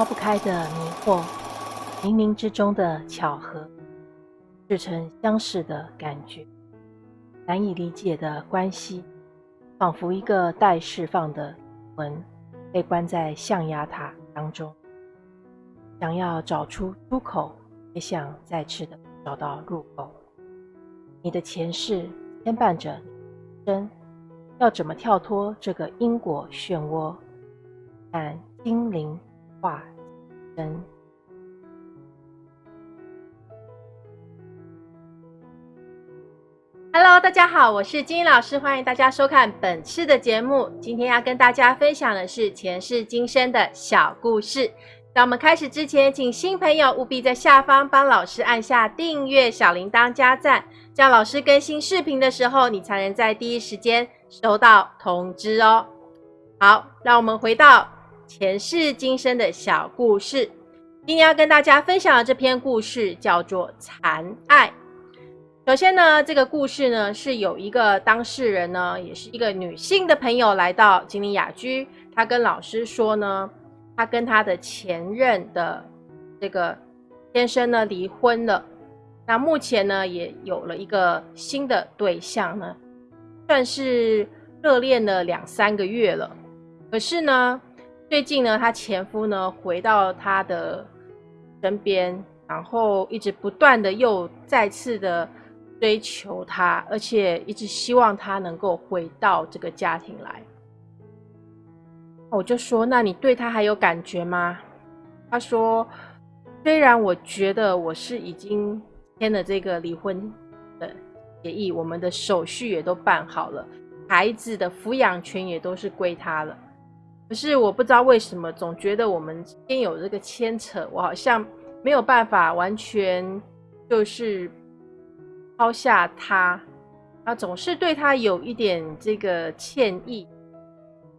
抛不开的迷惑，冥冥之中的巧合，似曾相识的感觉，难以理解的关系，仿佛一个待释放的魂，被关在象牙塔当中，想要找出出口，也想再次的找到入口。你的前世牵绊着你，生要怎么跳脱这个因果漩涡？但精灵化身。Hello，大家好，我是金英老师，欢迎大家收看本次的节目。今天要跟大家分享的是前世今生的小故事。在我们开始之前，请新朋友务必在下方帮老师按下订阅、小铃铛、加赞，这样老师更新视频的时候，你才能在第一时间收到通知哦。好，让我们回到。前世今生的小故事，今天要跟大家分享的这篇故事叫做《残爱》。首先呢，这个故事呢是有一个当事人呢，也是一个女性的朋友来到金陵雅居，她跟老师说呢，她跟她的前任的这个先生呢离婚了，那目前呢也有了一个新的对象呢，算是热恋了两三个月了，可是呢。最近呢，她前夫呢回到她的身边，然后一直不断的又再次的追求她，而且一直希望她能够回到这个家庭来。我就说，那你对他还有感觉吗？他说，虽然我觉得我是已经签了这个离婚的协议，我们的手续也都办好了，孩子的抚养权也都是归他了。可是我不知道为什么，总觉得我们之间有这个牵扯，我好像没有办法完全就是抛下他，啊，总是对他有一点这个歉意，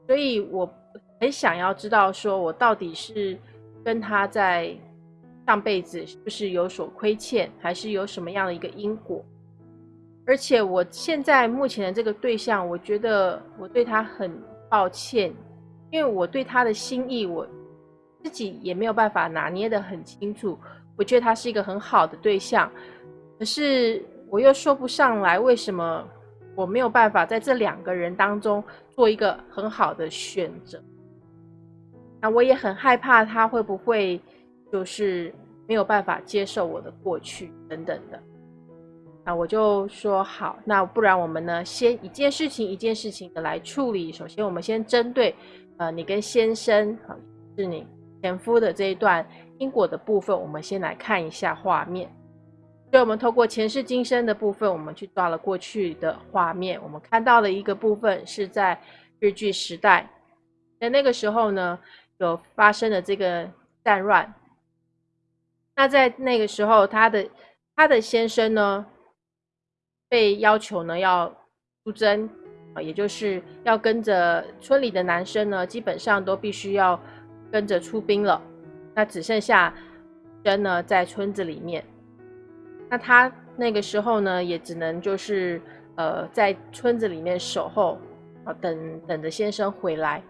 所以我很想要知道，说我到底是跟他在上辈子是不是有所亏欠，还是有什么样的一个因果？而且我现在目前的这个对象，我觉得我对他很抱歉。因为我对他的心意，我自己也没有办法拿捏的很清楚。我觉得他是一个很好的对象，可是我又说不上来为什么我没有办法在这两个人当中做一个很好的选择。那我也很害怕他会不会就是没有办法接受我的过去等等的。那我就说好，那不然我们呢，先一件事情一件事情的来处理。首先，我们先针对。呃，你跟先生啊，是你前夫的这一段因果的部分，我们先来看一下画面。所以，我们透过前世今生的部分，我们去抓了过去的画面。我们看到的一个部分是在日据时代，在那个时候呢，有发生了这个战乱。那在那个时候，他的他的先生呢，被要求呢要出征。啊，也就是要跟着村里的男生呢，基本上都必须要跟着出兵了。那只剩下人呢在村子里面。那他那个时候呢，也只能就是呃在村子里面守候啊，等等着先生回来。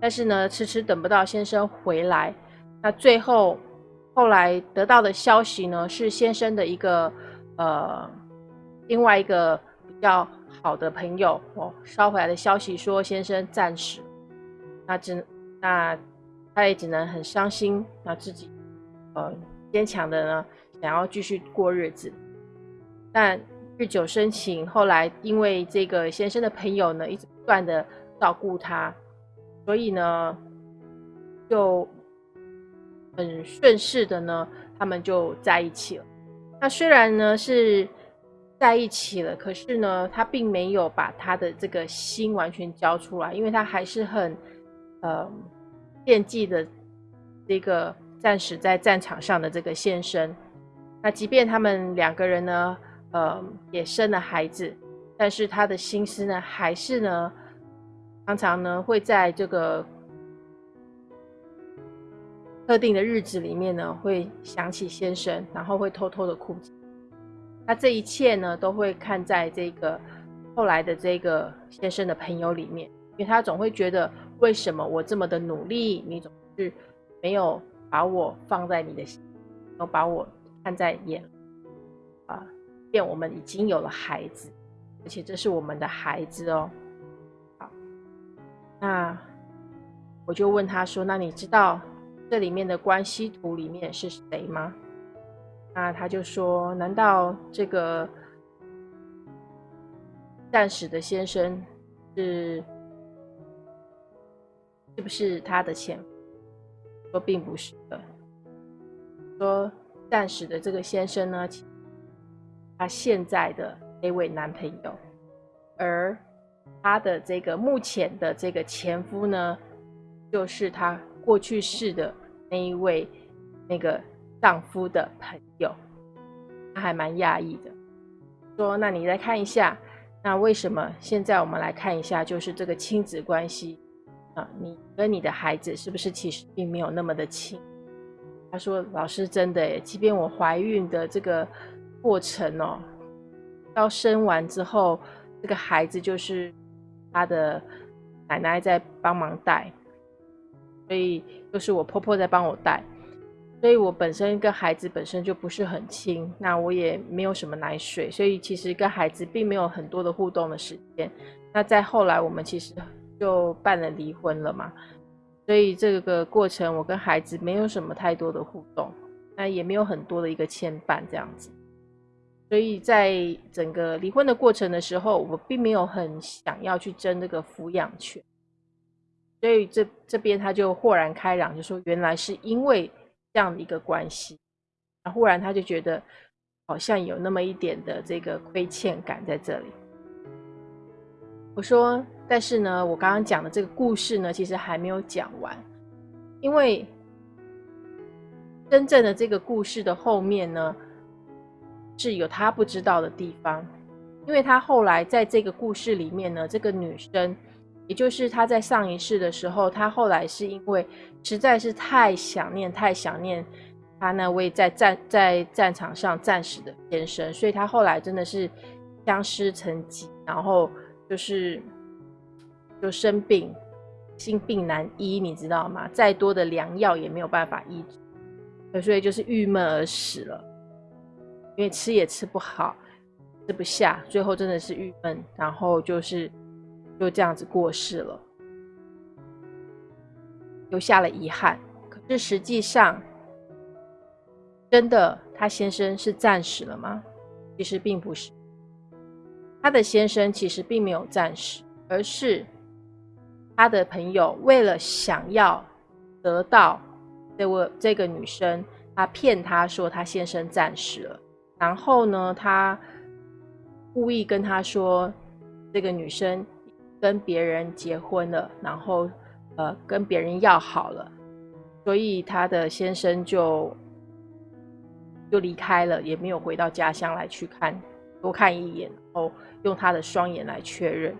但是呢，迟迟等不到先生回来。那最后后来得到的消息呢，是先生的一个呃另外一个比较。好的朋友哦，捎回来的消息说先生战死，那只那他也只能很伤心，那自己呃坚强的呢，想要继续过日子。但日久生情，后来因为这个先生的朋友呢，一直不断的照顾他，所以呢，就很顺势的呢，他们就在一起了。那虽然呢是。在一起了，可是呢，他并没有把他的这个心完全交出来，因为他还是很，呃，惦记的这个战死在战场上的这个先生。那即便他们两个人呢，呃，也生了孩子，但是他的心思呢，还是呢，常常呢会在这个特定的日子里面呢，会想起先生，然后会偷偷的哭泣。那这一切呢，都会看在这个后来的这个先生的朋友里面，因为他总会觉得，为什么我这么的努力，你总是没有把我放在你的心，有把我看在眼啊，便我们已经有了孩子，而且这是我们的孩子哦。好，那我就问他说：“那你知道这里面的关系图里面是谁吗？”那他就说：“难道这个暂时的先生是是不是他的前夫？”说并不是的。说暂时的这个先生呢，他现在的那位男朋友，而他的这个目前的这个前夫呢，就是他过去式的那一位那个。丈夫的朋友，他还蛮讶异的，说：“那你再看一下，那为什么现在我们来看一下，就是这个亲子关系啊，你跟你的孩子是不是其实并没有那么的亲？”他说：“老师，真的，即便我怀孕的这个过程哦，到生完之后，这个孩子就是他的奶奶在帮忙带，所以都是我婆婆在帮我带。”所以我本身跟孩子本身就不是很亲，那我也没有什么奶水，所以其实跟孩子并没有很多的互动的时间。那在后来我们其实就办了离婚了嘛，所以这个过程我跟孩子没有什么太多的互动，那也没有很多的一个牵绊这样子。所以在整个离婚的过程的时候，我并没有很想要去争这个抚养权，所以这这边他就豁然开朗，就说原来是因为。这样的一个关系，忽然他就觉得好像有那么一点的这个亏欠感在这里。我说，但是呢，我刚刚讲的这个故事呢，其实还没有讲完，因为真正的这个故事的后面呢，是有他不知道的地方，因为他后来在这个故事里面呢，这个女生。也就是他在上一世的时候，他后来是因为实在是太想念、太想念他那位在战在战场上战死的先生，所以他后来真的是相思成疾，然后就是就生病，心病难医，你知道吗？再多的良药也没有办法医治，所以就是郁闷而死了，因为吃也吃不好，吃不下，最后真的是郁闷，然后就是。就这样子过世了，留下了遗憾。可是实际上，真的他先生是战死了吗？其实并不是。他的先生其实并没有战死，而是他的朋友为了想要得到这位这个女生，他骗他说他先生战死了，然后呢，他故意跟他说这个女生。跟别人结婚了，然后呃跟别人要好了，所以他的先生就就离开了，也没有回到家乡来去看多看一眼，然后用他的双眼来确认。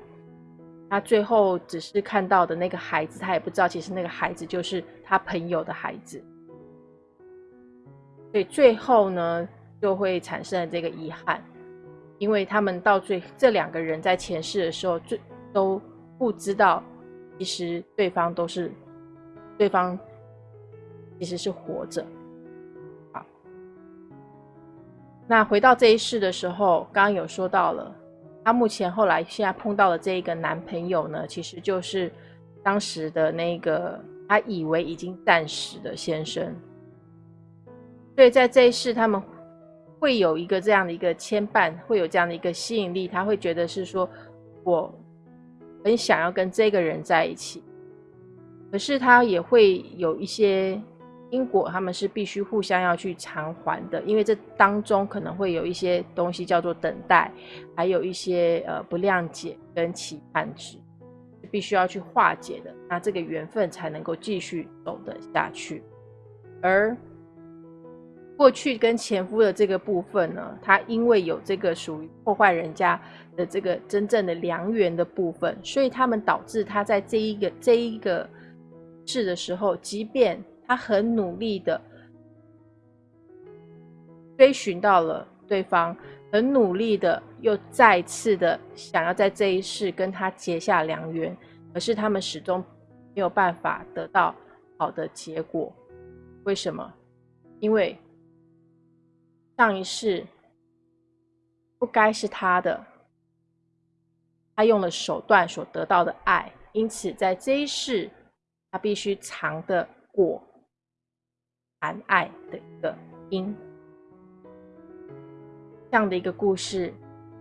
他最后只是看到的那个孩子，他也不知道其实那个孩子就是他朋友的孩子，所以最后呢就会产生了这个遗憾，因为他们到最这两个人在前世的时候最。都不知道，其实对方都是，对方其实是活着。好，那回到这一世的时候，刚刚有说到了，他目前后来现在碰到的这一个男朋友呢，其实就是当时的那个他以为已经暂时的先生。所以在这一世，他们会有一个这样的一个牵绊，会有这样的一个吸引力，他会觉得是说我。很想要跟这个人在一起，可是他也会有一些因果，他们是必须互相要去偿还的，因为这当中可能会有一些东西叫做等待，还有一些呃不谅解跟期盼值，必须要去化解的，那这个缘分才能够继续走得下去，而。过去跟前夫的这个部分呢，他因为有这个属于破坏人家的这个真正的良缘的部分，所以他们导致他在这一个这一个事的时候，即便他很努力的追寻到了对方，很努力的又再次的想要在这一世跟他结下良缘，可是他们始终没有办法得到好的结果。为什么？因为上一世不该是他的，他用了手段所得到的爱，因此在这一世，他必须尝的果含爱的一个因。这样的一个故事，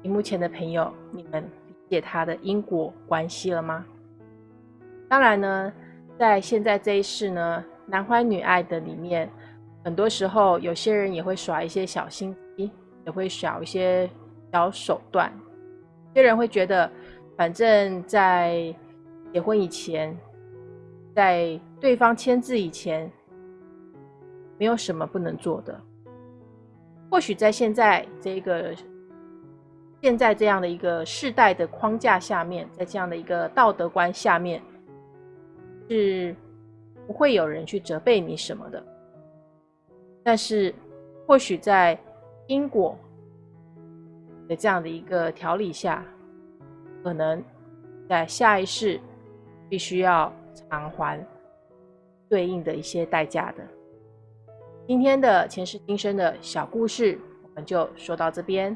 荧幕前的朋友，你们理解它的因果关系了吗？当然呢，在现在这一世呢，男欢女爱的里面，很多时候有些人也会耍一些小心机，也会耍一些小手段。有些人会觉得，反正在结婚以前，在对方签字以前，没有什么不能做的。或许在现在这个现在这样的一个世代的框架下面，在这样的一个道德观下面，是不会有人去责备你什么的。但是，或许在因果的这样的一个调理下，可能在下一世必须要偿还对应的一些代价的。今天的前世今生的小故事，我们就说到这边，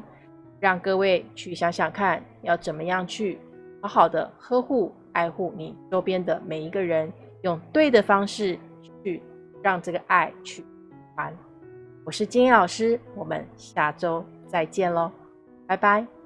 让各位去想想看，要怎么样去好好的呵护、爱护你周边的每一个人，用对的方式去让这个爱去传。我是金英老师，我们下周再见喽，拜拜。